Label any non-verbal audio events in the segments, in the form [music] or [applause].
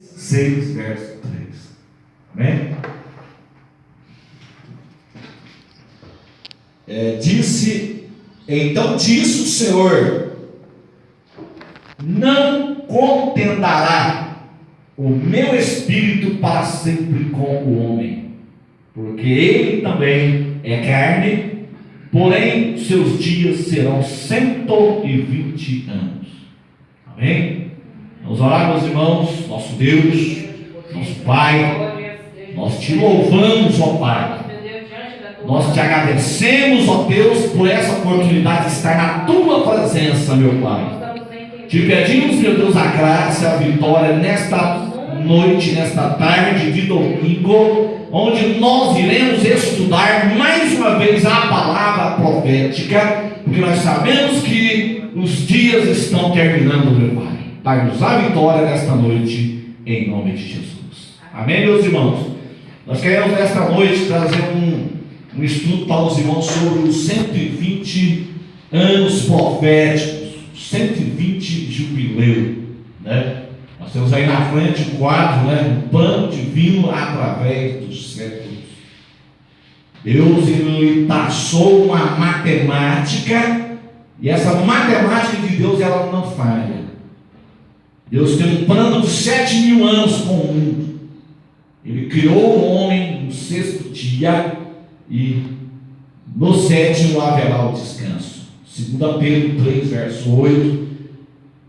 6, verso 3. Amém? É, disse, então disse o Senhor: Não contendará o meu espírito para sempre com o homem, porque ele também é carne, porém seus dias serão 120 anos. Amém? Vamos orar, meus irmãos, nosso Deus, nosso Pai, nós te louvamos, ó Pai. Nós te agradecemos, ó Deus, por essa oportunidade de estar na tua presença, meu Pai. Te pedimos, meu Deus, a graça a vitória nesta noite, nesta tarde de domingo, onde nós iremos estudar mais uma vez a palavra profética, porque nós sabemos que os dias estão terminando, meu Pai. Dai-nos a vitória nesta noite, em nome de Jesus. Amém, meus irmãos? Nós queremos nesta noite trazer um, um estudo para os irmãos sobre os 120 anos proféticos, 120 jubileu, né? Nós temos aí na frente um quadro, né? Um pano divino através dos séculos. Deus ele taxou uma matemática e essa matemática de Deus ela não falha. Deus tem um plano de sete mil anos com o mundo. Ele criou o homem no sexto dia e no sétimo haverá o descanso. 2 Pedro 3, verso 8.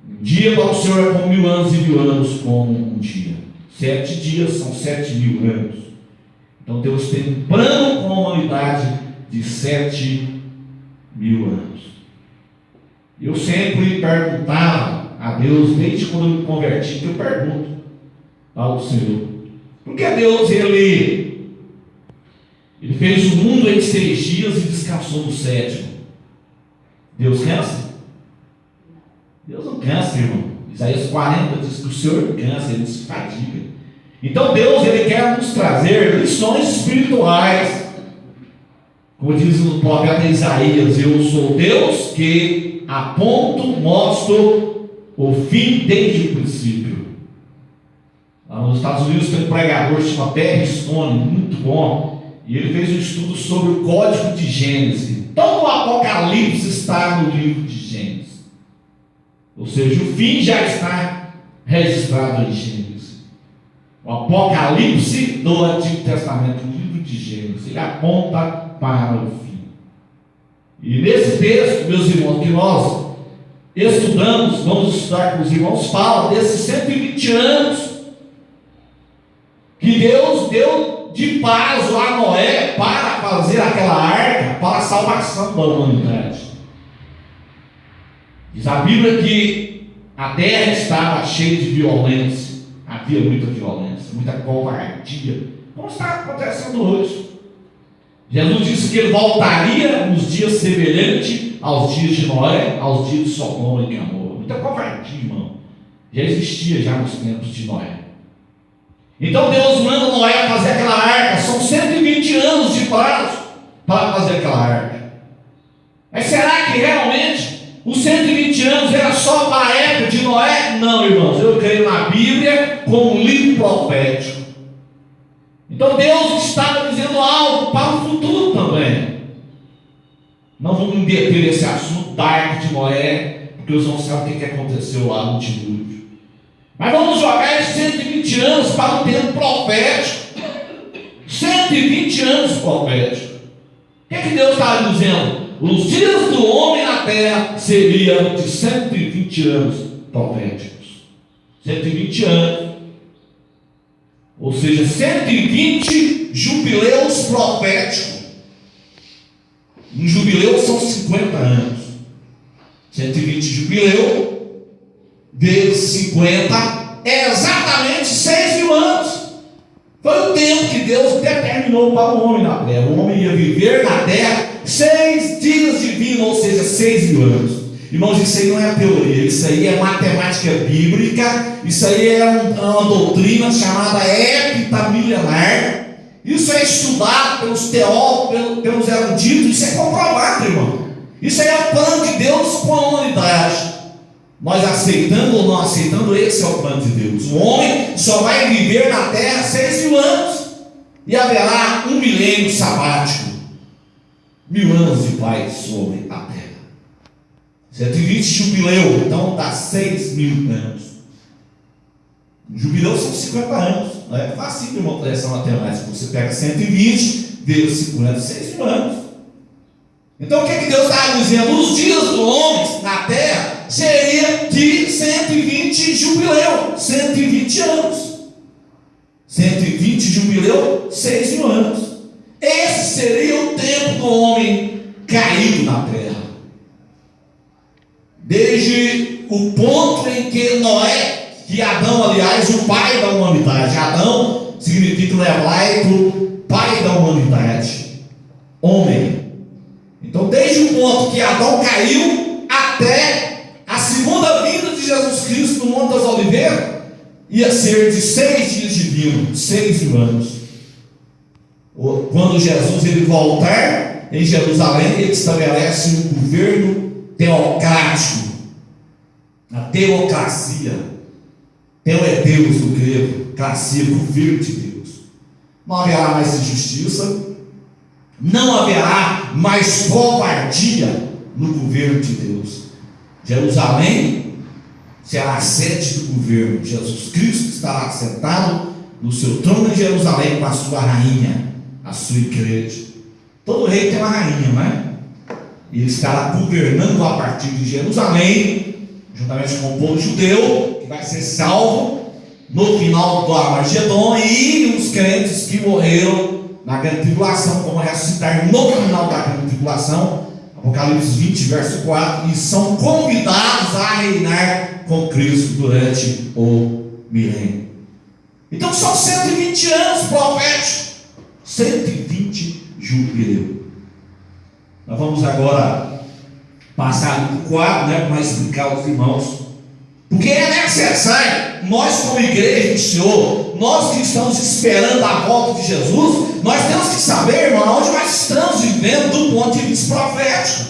Um dia para o Senhor é mil anos e mil anos como um dia. Sete dias são sete mil anos. Então Deus tem um plano com a humanidade de sete mil anos. Eu sempre perguntava a Deus, desde quando eu me converti, eu pergunto ao Senhor. Porque Deus, Ele, Ele fez o mundo em seis dias e descansou no sétimo. Deus cansa? Deus não cansa, irmão. Isaías 40 diz que o Senhor cansa, Ele se fadiga. Então Deus, Ele quer nos trazer lições espirituais. Como diz o profeta Isaías, eu sou Deus que aponto, mostro o fim desde o princípio. Lá nos Estados Unidos tem um pregador que chama Perry Stone, muito bom, e ele fez um estudo sobre o código de Gênesis. Todo o Apocalipse está no livro de Gênesis. Ou seja, o fim já está registrado em Gênesis. O Apocalipse do Antigo Testamento, o livro de Gênesis, ele aponta para o fim. E nesse texto, meus irmãos, que nós estudamos, vamos estudar com os irmãos, fala desses 120 anos que Deus deu de prazo a Noé para fazer aquela arca para a salvação da humanidade. Diz a Bíblia que a terra estava cheia de violência, havia muita violência, muita covardia, como está acontecendo hoje. Jesus disse que ele voltaria nos dias semelhantes aos dias de Noé, aos dias de Sodoma e Gomorra. Muita covardia, irmão. Já existia já nos tempos de Noé. Então Deus manda Noé fazer aquela arca. São 120 anos de prazo para fazer aquela arca. Mas será que realmente os 120 anos era só para a época de Noé? Não, irmãos. Eu creio na Bíblia como um livro profético. Então Deus estava dizendo algo para o futuro também. Não vamos meter esse assunto da arca de Noé, porque os não sabem o que aconteceu lá no dilúvio. Mas vamos jogar esses 120 anos para o tempo profético. 120 anos profético. O que, é que Deus estava dizendo? Os dias do homem na terra seriam de 120 anos proféticos. 120 anos. Ou seja, 120 jubileus proféticos. Um jubileu são 50 anos. 120 jubileu, vezes 50, é exatamente 6 mil anos. Foi o tempo que Deus determinou para o homem na terra. O homem ia viver na terra seis dias de vida, ou seja, seis mil anos. Irmãos, isso aí não é teoria, isso aí é matemática bíblica, isso aí é uma doutrina chamada epitamilenar, isso é estudado pelos teólogos, pelos eruditos, isso é comprovado, irmão. Isso é o plano de Deus com a humanidade. Nós aceitando ou não aceitando, esse é o plano de Deus. O homem só vai viver na terra seis mil anos. E haverá um milênio sabático. Mil anos de paz sobre a terra. 120 jubileu, então dá seis mil anos. Jubileu são 50 anos. Não é fácil de uma essa matemática. Você pega 120 vezes 50, 6 mil anos. Então o que, é que Deus está dizendo? Os dias do homem na terra seria de 120 jubileu, 120 anos. 120 jubileu, 6 mil anos. Esse seria o tempo do homem caído na terra. Desde o ponto em que Noé, que Adão, aliás, o pai da humanidade, Adão significa o hebraico pai da humanidade, homem. Então, desde o ponto que Adão caiu até a segunda vinda de Jesus Cristo no Monte das Oliveiras, ia ser de seis dias de vinho, seis mil anos. Quando Jesus ele voltar em Jerusalém, ele estabelece um governo teocrático, a teocracia. Teo é Deus do grego, cracia, governo de Deus. Não haverá mais injustiça, não haverá mais covardia no governo de Deus. Jerusalém será a sede do governo. Jesus Cristo estará sentado no seu trono em Jerusalém com a sua rainha, a sua igreja. Todo rei tem uma rainha, não é? Ele estará governando a partir de Jerusalém, juntamente com o povo judeu, vai ser salvo no final do Armagedon, e os crentes que morreram na grande tribulação, como ressuscitar no final da grande tribulação, Apocalipse 20, verso 4, e são convidados a reinar com Cristo durante o milênio. Então são 120 anos proféticos, 120 jubileu. Nós vamos agora passar para o quadro, né, para explicar aos irmãos. Porque é necessário, nós como igreja do Senhor, nós que estamos esperando a volta de Jesus, nós temos que saber, irmão, onde nós estamos vivendo do ponto de vista profético.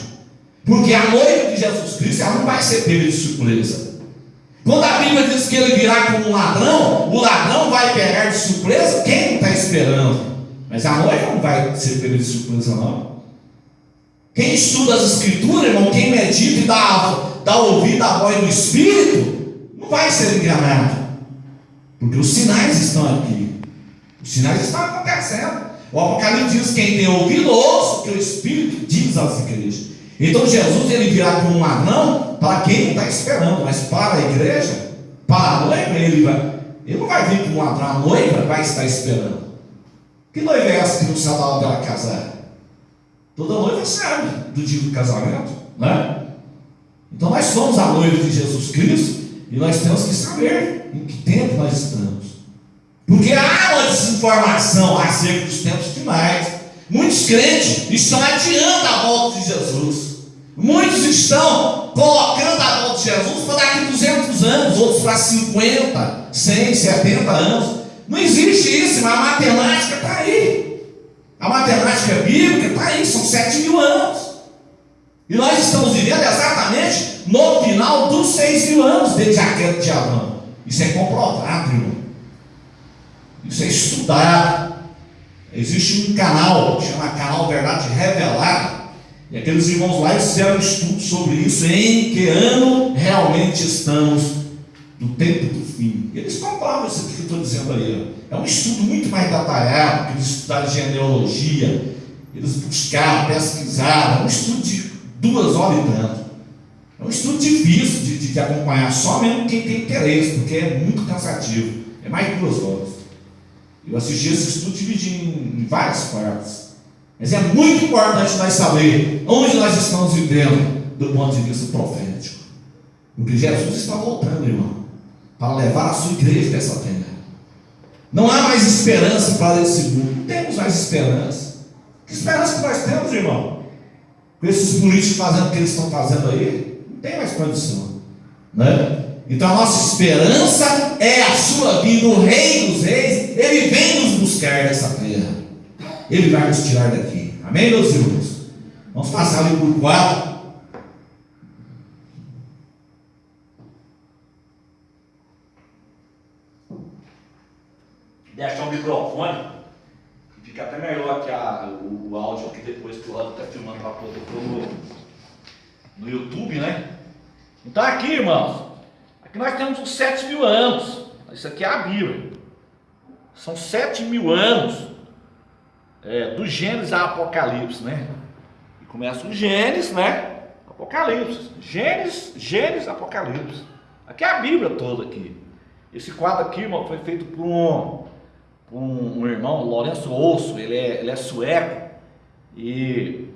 Porque a noiva de Jesus Cristo, ela não vai ser pega de surpresa. Quando a Bíblia diz que ele virá como um ladrão, o ladrão vai pegar de surpresa quem está esperando. Mas a noiva não vai ser pega de surpresa, não. Quem estuda as Escrituras, irmão, quem medita e dá, dá ouvido à voz do Espírito, não vai ser enganado. Porque os sinais estão aqui. Os sinais estão acontecendo. O Apocalipse diz: quem tem ouvido, ouça o que o Espírito diz às igrejas. Então Jesus ele virá como um ladrão para quem está esperando, mas para a igreja, para a noiva, ele vai. Ele não vai vir como um ladrão, a noiva vai estar esperando. Que noiva é essa que não sabe a hora dela casar? Toda noiva sabe do dia do casamento, né? Então nós somos a noiva de Jesus Cristo e nós temos que saber em que tempo nós estamos. Porque há uma desinformação acerca dos tempos finais. Muitos crentes estão adiando a volta de Jesus. Muitos estão colocando a volta de Jesus para daqui a 200 anos, outros para 50, 100, 70 anos. Não existe isso, mas a matemática está aí. A matemática bíblica está aí, são 7 mil anos. E nós estamos vivendo exatamente no final dos 6 mil anos desde a queda de. Isso é comprovado, irmão. Isso é estudado. Existe um canal, chama Canal Verdade Revelada e aqueles irmãos lá fizeram um estudo sobre isso, em que ano realmente estamos no tempo do fim. Eles comprovam isso que eu estou dizendo aí. É um estudo muito mais detalhado, que eles estudaram genealogia, eles buscaram, pesquisaram, é um estudo de duas horas e tanto. É um estudo difícil de, de, de acompanhar, só mesmo quem tem interesse, porque é muito cansativo. É mais de duas horas. Eu assisti esse estudo dividido em, em várias partes. Mas é muito importante nós saber onde nós estamos vivendo do ponto de vista profético. Porque Jesus está voltando, irmão, para levar a sua igreja dessa terra. Não há mais esperança para esse mundo. Temos mais esperança. Que esperança que nós temos, irmão? com esses políticos fazendo o que eles estão fazendo aí, não tem mais condição. Né? Então a nossa esperança é a sua vida, o Rei dos Reis, ele vem nos buscar nessa terra. Ele vai nos tirar daqui. Amém, meus irmãos? Vamos passar ali por 4. Deixar o microfone fica até melhor que a, o, o áudio aqui depois que o Rado está filmando para poder pôr no, no YouTube, né? Então aqui, irmãos, aqui nós temos uns 7 mil anos. Isso aqui é a Bíblia. São 7 mil anos é, do Gênesis a Apocalipse, né? E começa o Gênesis, né? Apocalipse. Gênesis, Gênesis, Apocalipse. Aqui é a Bíblia toda aqui. Esse quadro aqui, irmão, foi feito por um, um, um irmão, Lourenço Osso, ele é, ele é sueco. E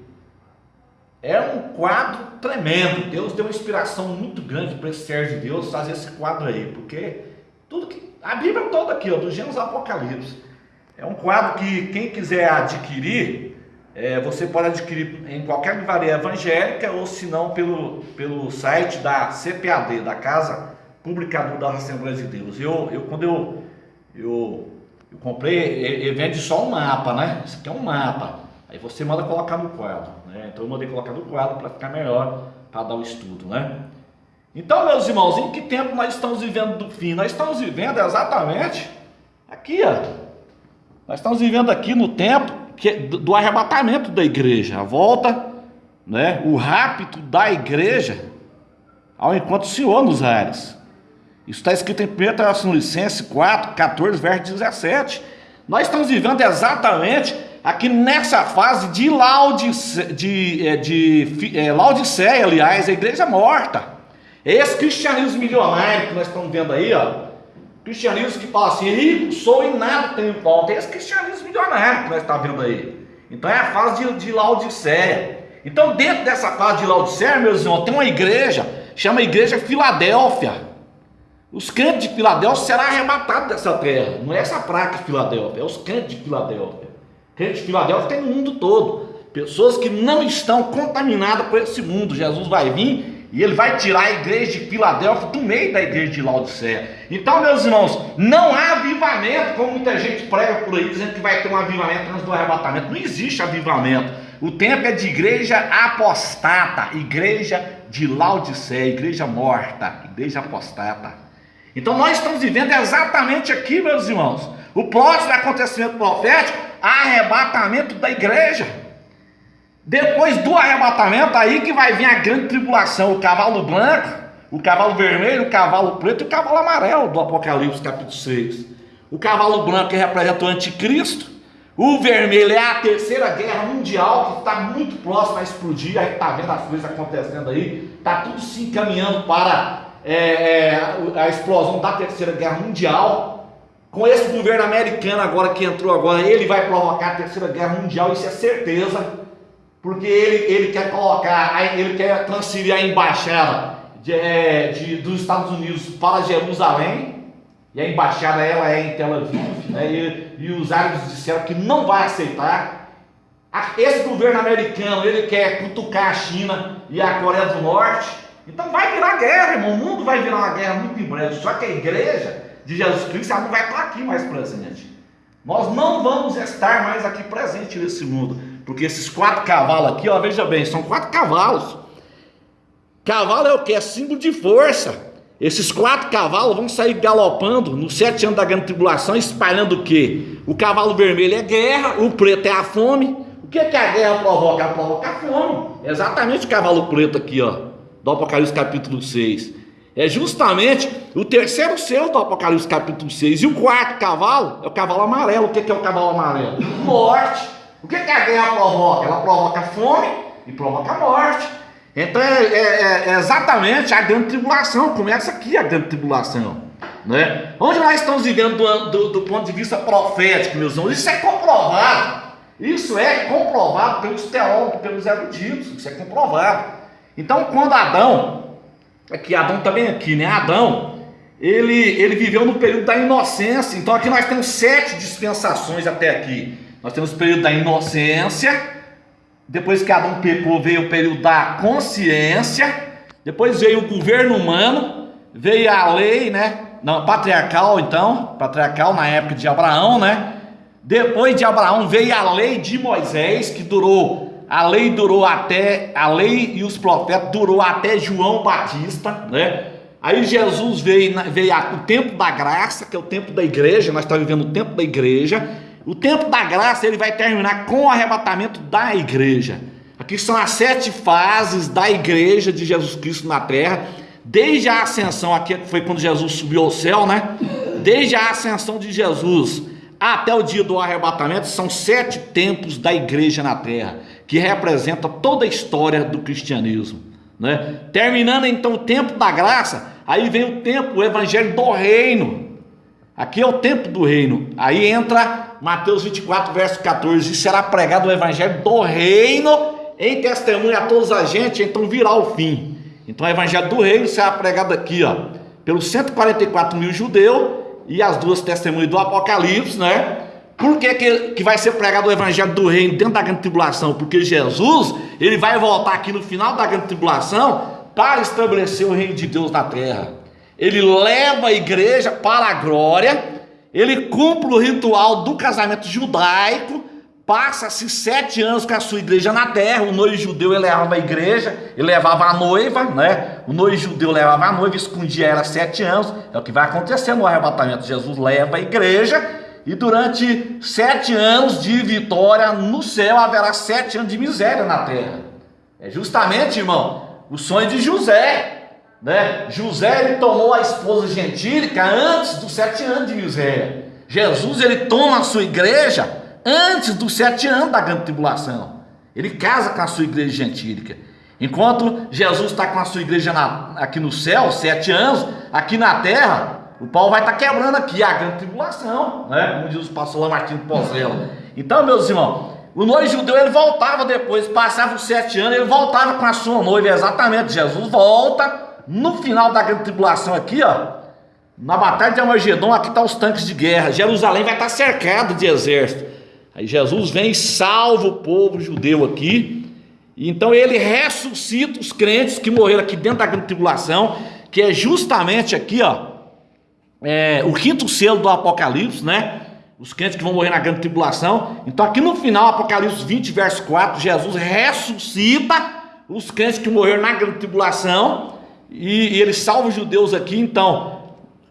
é um quadro tremendo. Deus deu uma inspiração muito grande para esse servo de Deus fazer esse quadro aí, porque tudo que a Bíblia toda aqui, ó, do Gênesis Apocalipse, é um quadro que quem quiser adquirir, é, você pode adquirir em qualquer livraria evangélica ou se não pelo, pelo site da CPAD, da Casa Publicador da Assembleia de Deus. Eu, eu quando eu, eu, eu comprei, ele vende só um mapa, né? Isso aqui é um mapa. Aí você manda colocar no quadro, né? Então eu mandei colocar no quadro para ficar melhor para dar o estudo, né? Então, meus irmãos, em que tempo nós estamos vivendo do fim? Nós estamos vivendo exatamente aqui, ó. Nós estamos vivendo aqui no tempo que, do, do arrebatamento da igreja, a volta, né, o rapto da igreja ao encontro do Senhor nos ares. Isso está escrito em 1 Tessalonicenses 4, 14, verso 17. Nós estamos vivendo exatamente aqui nessa fase de, Laodice, de, é, de, de é, Laodiceia, aliás, a igreja morta. Esse cristianismo milionário que nós estamos vendo aí, ó, Cristianismo que fala assim, rico sou e nada tenho falta. Esse cristianismo milionário que nós estamos vendo aí. Então é a fase de, de Laodiceia. Então, dentro dessa fase de Laodiceia, meus irmãos, tem uma igreja, chama Igreja Filadélfia. Os crentes de Filadélfia serão arrebatados dessa terra. Não é essa praga de Filadélfia, é os crentes de Filadélfia. Crentes de Filadélfia tem no mundo todo. Pessoas que não estão contaminadas por esse mundo. Jesus vai vir e ele vai tirar a igreja de Filadélfia do meio da igreja de Laodiceia. Então, meus irmãos, não há avivamento, como muita gente prega por aí, dizendo que vai ter um avivamento antes do arrebatamento. Não existe avivamento. O tempo é de igreja apostata, igreja de Laodiceia, igreja morta, igreja apostata. Então, nós estamos vivendo exatamente aqui, meus irmãos, o próximo acontecimento profético, arrebatamento da igreja. Depois do arrebatamento, aí que vai vir a grande tribulação: o cavalo branco, o cavalo vermelho, o cavalo preto e o cavalo amarelo do Apocalipse, capítulo 6. O cavalo branco que representa o anticristo, o vermelho é a terceira guerra mundial que está muito próxima a explodir. A gente está vendo as coisas acontecendo aí, está tudo se encaminhando para é, é, a explosão da terceira guerra mundial. Com esse governo americano agora que entrou agora, ele vai provocar a terceira guerra mundial, isso é certeza porque ele, ele quer colocar, ele quer transferir a embaixada de, é, de, dos Estados Unidos para Jerusalém, e a embaixada ela é em Tel Aviv, né, e, e os árabes disseram que não vai aceitar. Esse governo americano, ele quer cutucar a China e a Coreia do Norte, então vai virar guerra, irmão, o mundo vai virar uma guerra muito em breve, só que a igreja de Jesus Cristo ela não vai estar aqui mais presente. Nós não vamos estar mais aqui presente nesse mundo. Porque esses quatro cavalos aqui, ó, veja bem, são quatro cavalos. Cavalo é o que? É símbolo de força. Esses quatro cavalos vão sair galopando nos sete anos da grande tribulação, espalhando o que? O cavalo vermelho é guerra, o preto é a fome. O que, é que a guerra provoca? Ela provoca a fome. É exatamente o cavalo preto aqui, ó, do Apocalipse capítulo 6. É justamente o terceiro selo do Apocalipse capítulo 6. E o quarto cavalo é o cavalo amarelo. O que, é o cavalo amarelo? Morte. O que, que a guerra provoca? Ela provoca fome e provoca morte. Então é, é, é, é exatamente a grande tribulação. Começa aqui a grande tribulação. Né? Onde nós estamos vivendo do, do, do ponto de vista profético, meus irmãos, isso é comprovado. Isso é comprovado pelos teólogos, pelos eruditos. Isso é comprovado. Então, quando Adão, aqui Adão também aqui, né? Adão, ele, ele viveu no período da inocência. Então, aqui nós temos sete dispensações até aqui. Nós temos o período da inocência, depois que Adão pecou, veio o período da consciência, depois veio o governo humano, veio a lei, né? Não, patriarcal então, patriarcal na época de Abraão, né? Depois de Abraão veio a lei de Moisés, que durou, a lei durou até, a lei e os profetas durou até João Batista, né? Aí Jesus veio, veio o tempo da graça, que é o tempo da igreja, nós estamos vivendo o tempo da igreja. O tempo da graça ele vai terminar com o arrebatamento da igreja. Aqui são as sete fases da igreja de Jesus Cristo na terra, desde a ascensão, aqui foi quando Jesus subiu ao céu, né? Desde a ascensão de Jesus até o dia do arrebatamento, são sete tempos da igreja na terra, que representa toda a história do cristianismo. Né? Terminando então o tempo da graça, aí vem o tempo, o evangelho do reino. Aqui é o tempo do reino. Aí entra Mateus 24, verso 14: e será pregado o evangelho do reino em testemunho a todos a gente, então virá o fim. Então o evangelho do reino será pregado aqui, ó, pelos 144 mil judeus e as duas testemunhas do Apocalipse, né? Por que, que, que vai ser pregado o evangelho do reino dentro da grande tribulação? Porque Jesus, ele vai voltar aqui no final da grande tribulação para estabelecer o reino de Deus na terra. Ele leva a igreja para a glória, ele cumpre o ritual do casamento judaico, Passa-se sete anos com a sua igreja na terra. O noivo judeu ele levava a igreja, ele levava a noiva, né? O noivo judeu levava a noiva, escondia ela sete anos. É o que vai acontecer no arrebatamento. Jesus leva a igreja e durante sete anos de vitória no céu haverá sete anos de miséria na terra. É justamente, irmão, o sonho de José. Né? José ele tomou a esposa gentílica antes dos sete anos de miséria. Jesus ele toma a sua igreja antes dos sete anos da grande tribulação. Ele casa com a sua igreja gentílica. Enquanto Jesus está com a sua igreja na, aqui no céu, sete anos, aqui na terra, o pau vai estar tá quebrando aqui a grande tribulação, né? Como diz o pastor Lamartine Pozella. Então, meus irmãos, o noivo judeu ele voltava depois, passava os sete anos, ele voltava com a sua noiva, exatamente. Jesus volta no final da grande tribulação aqui, ó. Na batalha de Amagedon, aqui estão tá os tanques de guerra. Jerusalém vai estar tá cercado de exército. Aí Jesus vem e salva o povo judeu aqui. Então ele ressuscita os crentes que morreram aqui dentro da grande tribulação, que é justamente aqui, ó, é, o quinto selo do Apocalipse, né? Os crentes que vão morrer na grande tribulação. Então aqui no final, Apocalipse 20, verso 4, Jesus ressuscita os crentes que morreram na grande tribulação e, e ele salva os judeus aqui. Então,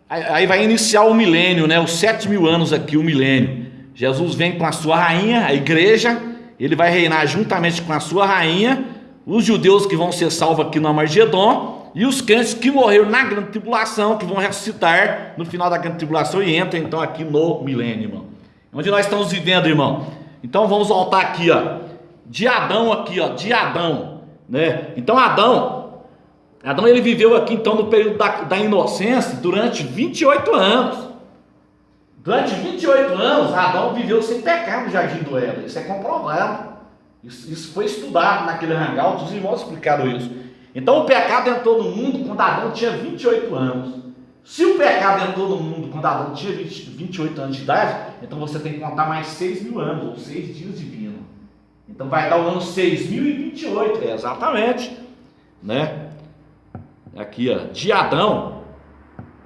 aí vai iniciar o milênio, né? Os sete mil anos aqui, o milênio. Jesus vem com a sua rainha, a igreja, ele vai reinar juntamente com a sua rainha, os judeus que vão ser salvos aqui no Amargedon, e os crentes que morreram na grande tribulação, que vão ressuscitar no final da grande tribulação e entram então aqui no milênio, irmão. Onde nós estamos vivendo, irmão. Então vamos voltar aqui, ó. De Adão aqui, ó, de Adão, né? Então Adão, Adão ele viveu aqui então no período da, da inocência durante 28 anos. Durante 28 anos, Adão viveu sem pecar no jardim do Éden. Isso é comprovado. Isso, isso foi estudado naquele hangout, os irmãos explicaram isso. Então o pecado entrou no mundo quando Adão tinha 28 anos. Se o pecado entrou no mundo quando Adão tinha 20, 28 anos de idade, então você tem que contar mais 6 mil anos, ou 6 dias divino. Então vai dar o ano 6028, é exatamente, né? Aqui, ó, de Adão,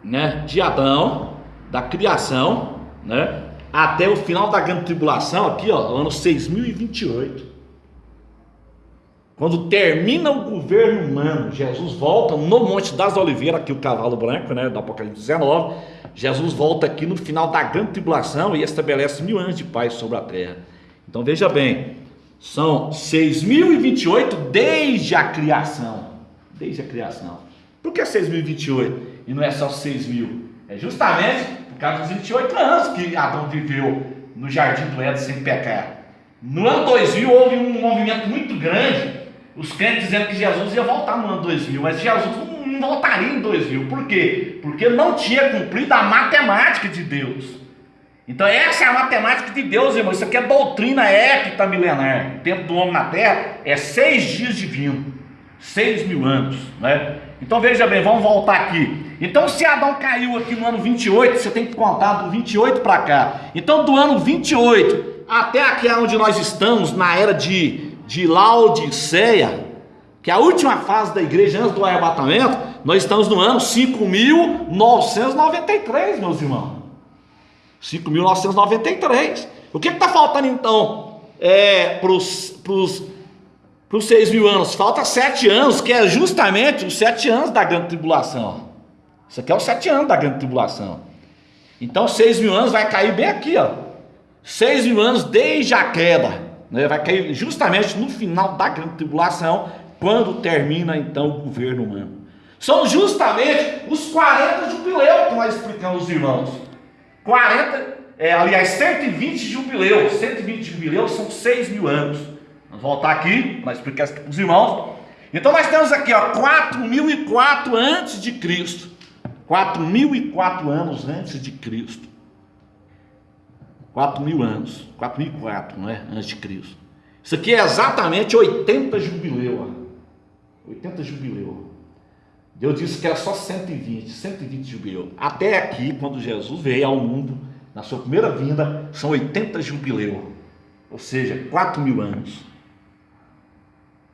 né? De Adão da criação, né? Até o final da grande tribulação, aqui, ó, ano 6028. Quando termina o governo humano, Jesus volta no Monte das Oliveiras, aqui o cavalo branco, né, do Apocalipse 19. Jesus volta aqui no final da grande tribulação e estabelece mil anos de paz sobre a terra. Então veja bem, são 6.028 desde a criação. Desde a criação. Por que 6.028 e não é só 6 mil? É justamente por causa dos 28 anos que Adão viveu no jardim do Éden sem pecar. No ano 2000 houve um movimento muito grande, os crentes dizendo que Jesus ia voltar no ano 2000, mas Jesus não voltaria em 2000. Por quê? Porque não tinha cumprido a matemática de Deus. Então essa é a matemática de Deus, irmão. Isso aqui é doutrina épica milenar. O tempo do homem na terra é seis dias divino. Seis mil anos, né? Então veja bem, vamos voltar aqui. Então, se Adão caiu aqui no ano 28, você tem que contar do 28 para cá. Então, do ano 28 até aqui onde nós estamos, na era de, de Laodiceia, que é a última fase da igreja antes do arrebatamento, nós estamos no ano 5.993, meus irmãos. 5.993. O que está faltando então é, para os seis mil anos? Falta sete anos, que é justamente os sete anos da grande tribulação. Isso aqui é os sete anos da grande tribulação. Então, seis mil anos vai cair bem aqui, ó. Seis mil anos desde a queda. Né? Vai cair justamente no final da grande tribulação, quando termina então o governo humano. São justamente os 40 jubileus que nós explicamos irmãos. 40, é, aliás, 120 jubileus. 120 jubileus são 6 mil anos. Vamos voltar aqui para explicar isso para os irmãos. Então nós temos aqui, ó, 4004 antes de Cristo. 4004 anos antes de Cristo. 4 mil anos. 4004, não é? Antes de Cristo. Isso aqui é exatamente 80 jubileu. Ó. 80 jubileu. Deus disse que era só 120, 120 jubileu. Até aqui, quando Jesus veio ao mundo, na sua primeira vinda, são 80 jubileu. Ou seja, 4 mil anos.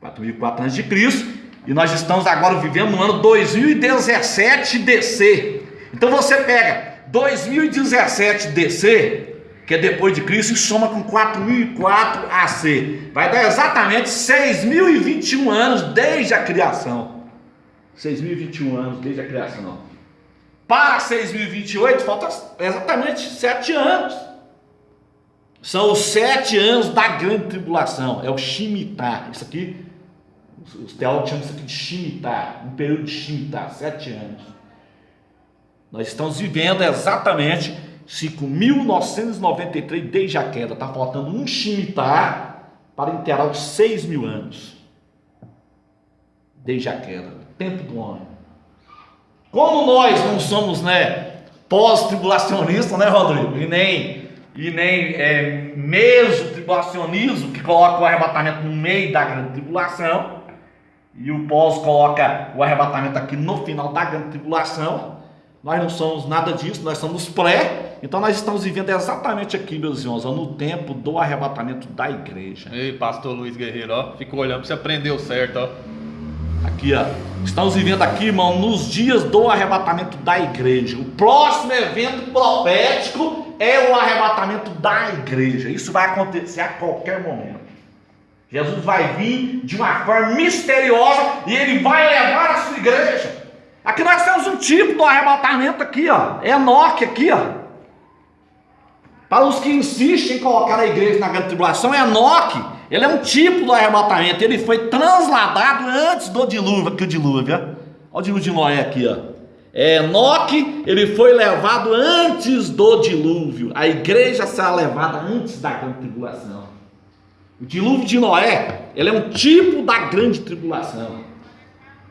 4.004 anos de Cristo, e nós estamos agora vivendo no ano 2017 DC. Então você pega 2017 DC, que é depois de Cristo, e soma com 4004 AC. Vai dar exatamente 6.021 anos desde a criação. 6.021 anos desde a criação. Para 6.028 falta exatamente 7 anos. São os sete anos da grande tribulação. É o Shemitah. Isso aqui os teólogos chamam isso aqui de Shemitah, um período de Shemitah, sete anos. Nós estamos vivendo exatamente 5.993 desde a queda. Está faltando um Shemitah para inteirar os 6 mil anos. Desde a queda, tempo do homem. Como nós não somos né, pós-tribulacionistas, né, Rodrigo? E nem, e nem é, meso-tribulacionismo, que coloca o arrebatamento no meio da grande tribulação e o pós coloca o arrebatamento aqui no final da grande tribulação. Nós não somos nada disso, nós somos pré. Então nós estamos vivendo exatamente aqui, meus irmãos, no tempo do arrebatamento da igreja. Ei, pastor Luiz Guerreiro, ó, ficou olhando para você aprendeu certo, ó. Aqui, ó. Estamos vivendo aqui, irmão, nos dias do arrebatamento da igreja. O próximo evento profético é o arrebatamento da igreja. Isso vai acontecer a qualquer momento. Jesus vai vir de uma forma misteriosa e ele vai levar a sua igreja. Aqui nós temos um tipo do arrebatamento aqui, ó. É Enoque aqui, ó. Para os que insistem em colocar a igreja na grande tribulação, é Enoque. Ele é um tipo do arrebatamento. Ele foi transladado antes do dilúvio. Aqui o dilúvio. Olha o dilúvio de Noé aqui, ó. É, Enoque, ele foi levado antes do dilúvio. A igreja será levada antes da grande tribulação. O dilúvio de Noé, ele é um tipo da grande tribulação.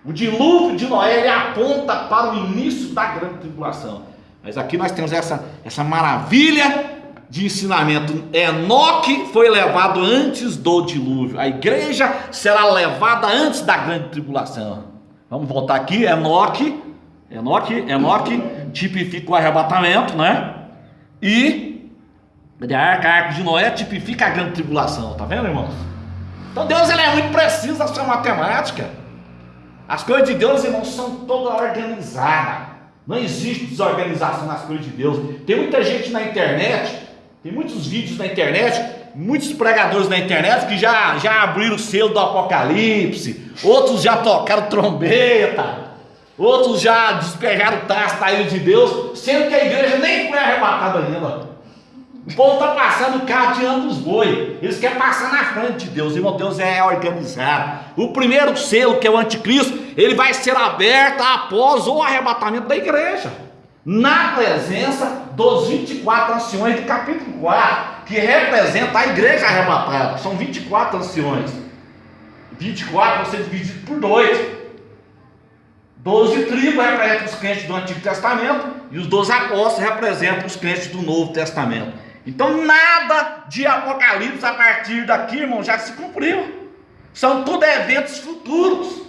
O dilúvio de Noé, ele aponta para o início da grande tribulação. Mas aqui nós temos essa, essa maravilha de ensinamento. Enoque foi levado antes do dilúvio. A igreja será levada antes da grande tribulação. Vamos voltar aqui. Enoque, Enoque, Enoque tipifica o arrebatamento, né? E a arca, a arca de Noé tipifica a grande tribulação, tá vendo, irmãos? Então Deus ele é muito preciso na sua matemática. As coisas de Deus, irmãos, são todas organizadas. Não existe desorganização nas coisas de Deus. Tem muita gente na internet, tem muitos vídeos na internet, muitos pregadores na internet que já, já abriram o selo do Apocalipse, outros já tocaram trombeta, outros já despejaram o taça da ilha de Deus, sendo que a igreja nem foi arrebatada ainda. O povo está passando o carro diante dos boi. Eles querem passar na frente de Deus. Irmão, Deus é organizado. O primeiro selo, que é o anticristo, ele vai ser aberto após o arrebatamento da igreja. Na presença dos 24 anciões do capítulo 4, que representa a igreja arrebatada. São 24 anciões. 24 você dividido por dois. Doze tribos representam os crentes do Antigo Testamento e os doze apóstolos representam os crentes do Novo Testamento. Então nada de Apocalipse a partir daqui, irmão, já se cumpriu. São tudo eventos futuros.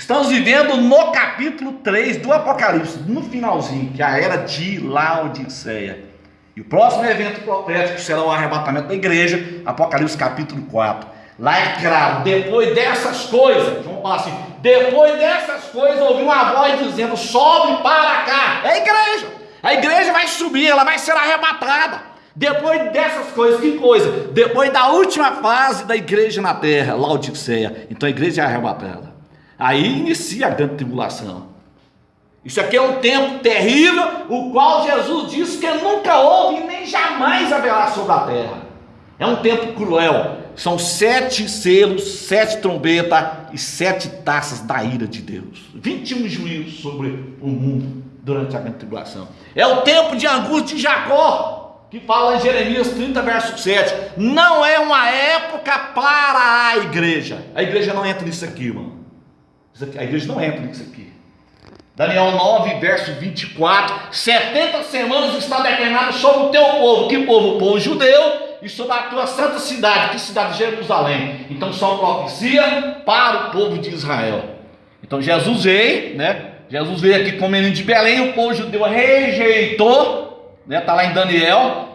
Estamos vivendo no capítulo 3 do Apocalipse, no finalzinho, que é a era de Laodiceia. E o próximo evento profético será o arrebatamento da igreja, Apocalipse capítulo 4. Lá é claro, depois dessas coisas, vamos falar assim, depois dessas coisas, ouvi uma voz dizendo: sobe para cá. É a igreja. A igreja vai subir, ela vai ser arrebatada. Depois dessas coisas, que coisa? Depois da última fase da igreja na terra, Laodiceia. Então a igreja é arrebatada. Aí inicia a grande tribulação. Isso aqui é um tempo terrível, o qual Jesus disse que nunca houve e nem jamais haverá sobre a terra. É um tempo cruel. São sete selos, sete trombetas e sete taças da ira de Deus. 21 juízos sobre o mundo durante a grande tribulação. É o tempo de angústia de Jacó, que fala em Jeremias 30, verso 7. Não é uma época para a igreja. A igreja não entra nisso aqui, irmão. A igreja não entra nisso aqui. Daniel 9, verso 24: 70 semanas está determinado sobre o teu povo. Que povo? O povo judeu e sobre a tua santa cidade, que cidade de Jerusalém. Então são profecia para o povo de Israel. Então Jesus veio, né? Jesus veio aqui com o menino de Belém, o povo judeu rejeitou, né? Está lá em Daniel.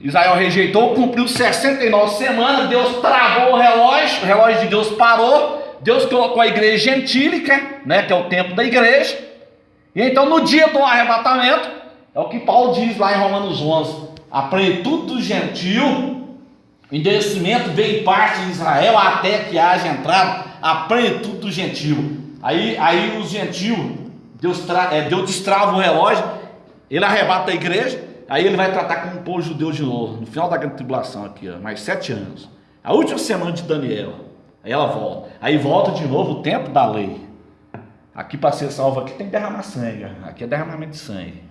Israel rejeitou, cumpriu 69 semanas, Deus travou o relógio, o relógio de Deus parou, Deus colocou a igreja gentílica, né? Que é o tempo da igreja. E então no dia do arrebatamento, é o que Paulo diz lá em Romanos 11: a plenitude do gentil, endurecimento veio em parte de Israel até que haja entrado a plenitude do gentil. Aí, aí os gentil, Deus, tra, é, Deus destrava o relógio, ele arrebata a igreja, aí ele vai tratar com o povo judeu de novo, no final da grande tribulação aqui, ó, mais sete anos. A última semana de Daniel, aí ela volta. Aí volta de novo o tempo da lei. Aqui para ser salvo aqui tem que derramar sangue, aqui é derramamento de sangue.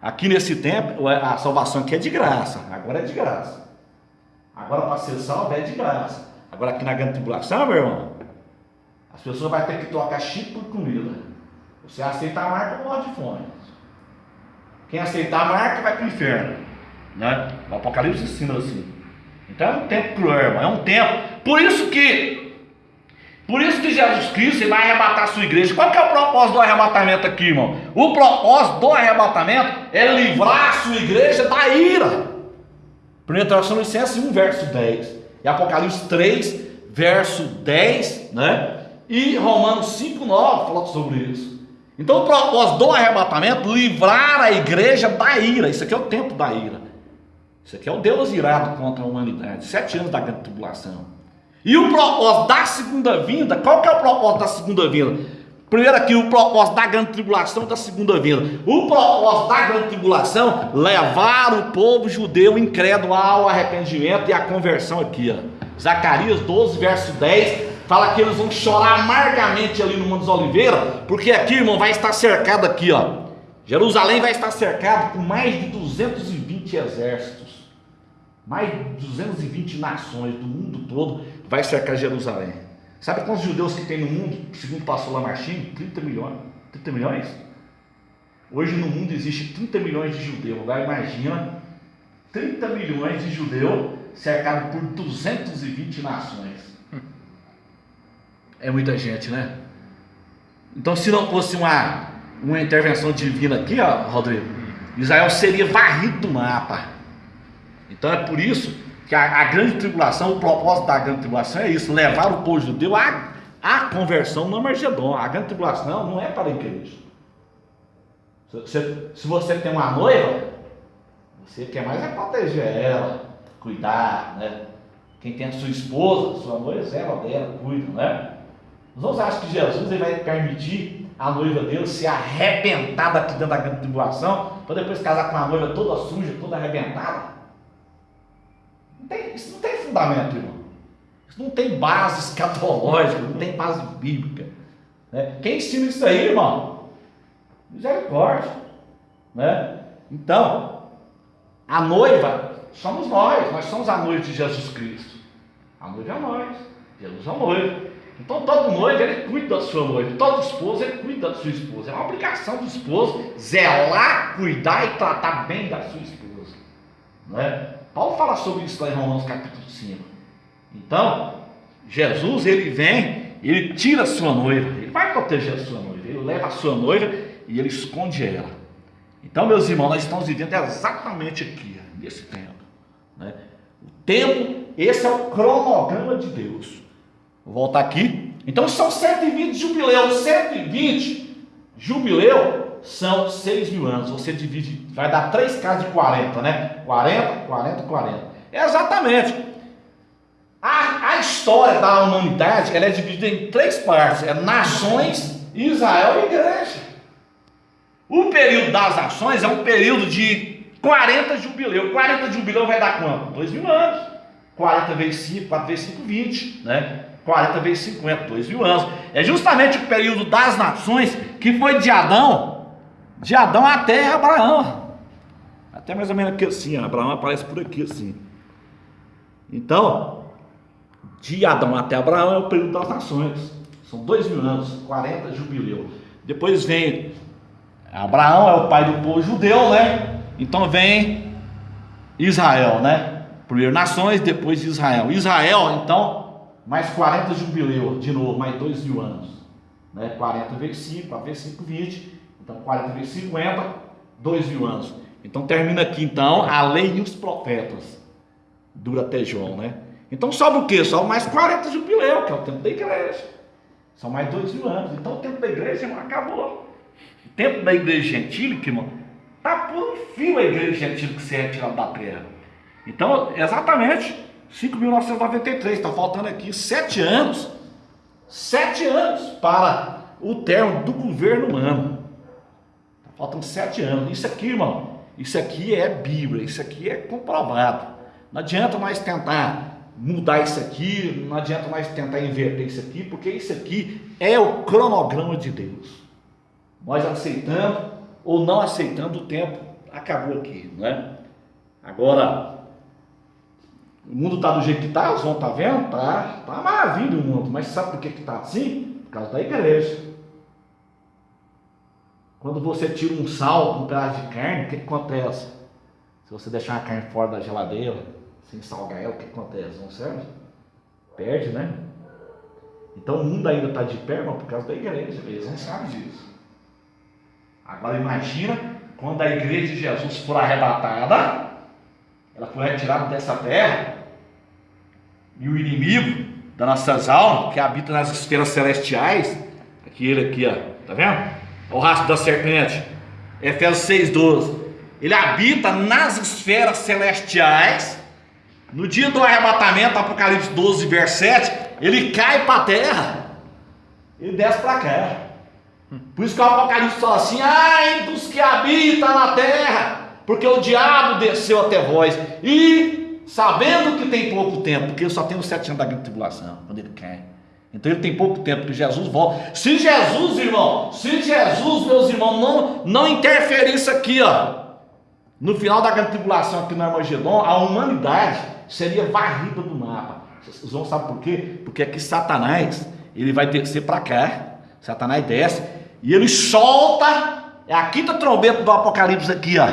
Aqui nesse tempo, a salvação aqui é de graça. Agora é de graça. Agora para ser salvo é de graça. Agora aqui na grande tribulação, meu irmão, as pessoas vão ter que trocar chip por comida. Você aceita a marca, morre de fome. Quem aceitar a marca vai para o inferno. Né? O Apocalipse ensina assim. Então é um tempo cruel, irmão. É um tempo. Por isso que por isso que Jesus Cristo vai arrebatar a sua igreja. Qual que é o propósito do arrebatamento aqui, irmão? O propósito do arrebatamento é livrar a sua igreja da ira. 1 Tessalonicenses 1, verso 10. E Apocalipse 3, verso 10, né? E Romanos 5, 9 fala sobre isso. Então o propósito do arrebatamento livrar a igreja da ira. Isso aqui é o tempo da ira. Isso aqui é o Deus irado contra a humanidade. Sete anos da grande tribulação. E o propósito da segunda vinda, qual que é o propósito da segunda vinda? Primeiro aqui, o propósito da grande tribulação da segunda vinda. O propósito da grande tribulação, levar o povo judeu incrédulo ao arrependimento e à conversão aqui, ó. Zacarias 12, verso 10, fala que eles vão chorar amargamente ali no Monte dos Oliveiras, porque aqui, irmão, vai estar cercado aqui, ó. Jerusalém vai estar cercado por mais de 220 exércitos. Mais de 220 nações do mundo todo vai cercar Jerusalém. Sabe quantos judeus que tem no mundo, segundo o pastor Lamartine? 30 milhões. 30 milhões? Hoje no mundo existe 30 milhões de judeus. Agora imagina 30 milhões de judeus cercados por 220 nações. É muita gente, né? Então, se não fosse uma, uma intervenção divina aqui, ó, Rodrigo, Israel seria varrido do mapa. Então é por isso que a, a, grande tribulação, o propósito da grande tribulação é isso, levar o povo judeu à, à conversão no Margedon. A grande tribulação não é para a igreja. Se, se você tem uma noiva, você quer mais é proteger ela, cuidar, né? Quem tem a sua esposa, sua noiva, ela dela, cuida, né? Outros acham que Jesus ele vai permitir a noiva dele ser arrebentada aqui dentro da grande tribulação, para depois casar com uma noiva toda suja, toda arrebentada? Não tem, isso não tem fundamento, irmão. Isso não tem base [laughs] escatológica, não tem base bíblica. Né? Quem ensina isso aí, irmão? Misericórdia. Né? Então, a noiva somos nós, nós somos a noiva de Jesus Cristo. A noiva é nós, Jesus é a noiva. Então todo noivo ele cuida da sua noiva, todo esposo ele cuida da sua esposa. É uma obrigação do esposo zelar, cuidar e tratar bem da sua esposa. Não é? Paulo fala sobre isso lá em Romanos capítulo 5. Então, Jesus ele vem, ele tira a sua noiva, ele vai proteger a sua noiva, ele leva a sua noiva e ele esconde ela. Então, meus irmãos, nós estamos vivendo exatamente aqui, nesse tempo. Né? O tempo, esse é o cronograma de Deus. Vou voltar aqui. Então são 120 jubileus, 120 jubileu são 6 mil anos. Você divide, vai dar 3 casas de 40, né? 40, 40, 40. É exatamente. A, a história da humanidade ela é dividida em três partes: é nações, Israel e igreja. O período das nações é um período de 40 jubileu. 40 jubileu vai dar quanto? 2 mil anos. 40 vezes 5, 4 vezes 5, 20, né? 40 vezes 50, 2 mil anos. É justamente o período das nações que foi de Adão, de Adão até Abraão. Até mais ou menos aqui assim, ó. Abraão aparece por aqui assim. Então, de Adão até Abraão é o período das nações. São dois mil anos, 40 jubileu. Depois vem Abraão, é o pai do povo judeu, né? Então vem Israel, né? Primeiro nações, depois Israel. Israel, então, mais 40 jubileu, de novo, mais dois mil anos. Né? 40 vezes 5, 4 vezes 5, 20. Então, 40 vezes 50, dois mil anos. Então termina aqui então a lei e os profetas. Dura até João, né? Então sobe o quê? Sobe mais 40 jubileu, que é o tempo da igreja. São mais dois mil anos. Então o tempo da igreja, irmão, acabou. O tempo da igreja gentílica, irmão, está por um fio a igreja gentílica que se é da terra. Então, exatamente, 5.993, está faltando aqui sete anos. Sete anos para o termo do governo humano. Faltando sete anos. Isso aqui, irmão, isso aqui é Bíblia, isso aqui é comprovado. Não adianta nós tentar mudar isso aqui, não adianta nós tentar inverter isso aqui, porque isso aqui é o cronograma de Deus. Nós aceitando ou não aceitando o tempo acabou aqui, não é? Agora, o mundo está do jeito que está, os vão estar tá vendo? Tá, tá maravilha o mundo, mas sabe por que está assim? Por causa da igreja. Quando você tira um sal um pedaço de carne, o que, que acontece? Se você deixar a carne fora da geladeira, sem salgar ela, o que, que acontece? Não serve? Perde, né? Então o mundo ainda está de pé, mas por causa da igreja. Eles não sabem disso. Agora imagina quando a igreja de Jesus for arrebatada, ela for retirada dessa terra, e o inimigo das nossas almas, que habita nas esferas celestiais, aquele aqui, ó, tá vendo? O rastro da serpente. Efésios 6,12. Ele habita nas esferas celestiais. No dia do arrebatamento, Apocalipse 12, verso 7, ele cai para a terra. Ele desce para cá. Por isso que o Apocalipse fala assim: ai dos que habitam na terra, porque o diabo desceu até vós. E sabendo que tem pouco tempo, porque só tem os sete anos da grande tribulação, quando ele cai. Então ele tem pouco tempo que Jesus volta. Se Jesus, irmão, se Jesus, meus irmãos, não, não interferir isso aqui, ó, no final da grande tribulação aqui no Armagedon, a humanidade seria varrida do mapa. Vocês vão saber por quê? Porque aqui Satanás, ele vai descer para cá, Satanás desce, e ele solta, é a quinta trombeta do Apocalipse aqui, ó.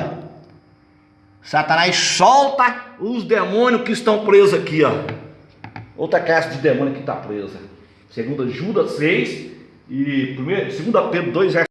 Satanás solta os demônios que estão presos aqui, ó. Outra caixa de demônio que está presa. Segunda Judas 6 e primeiro, segunda Pedro 2,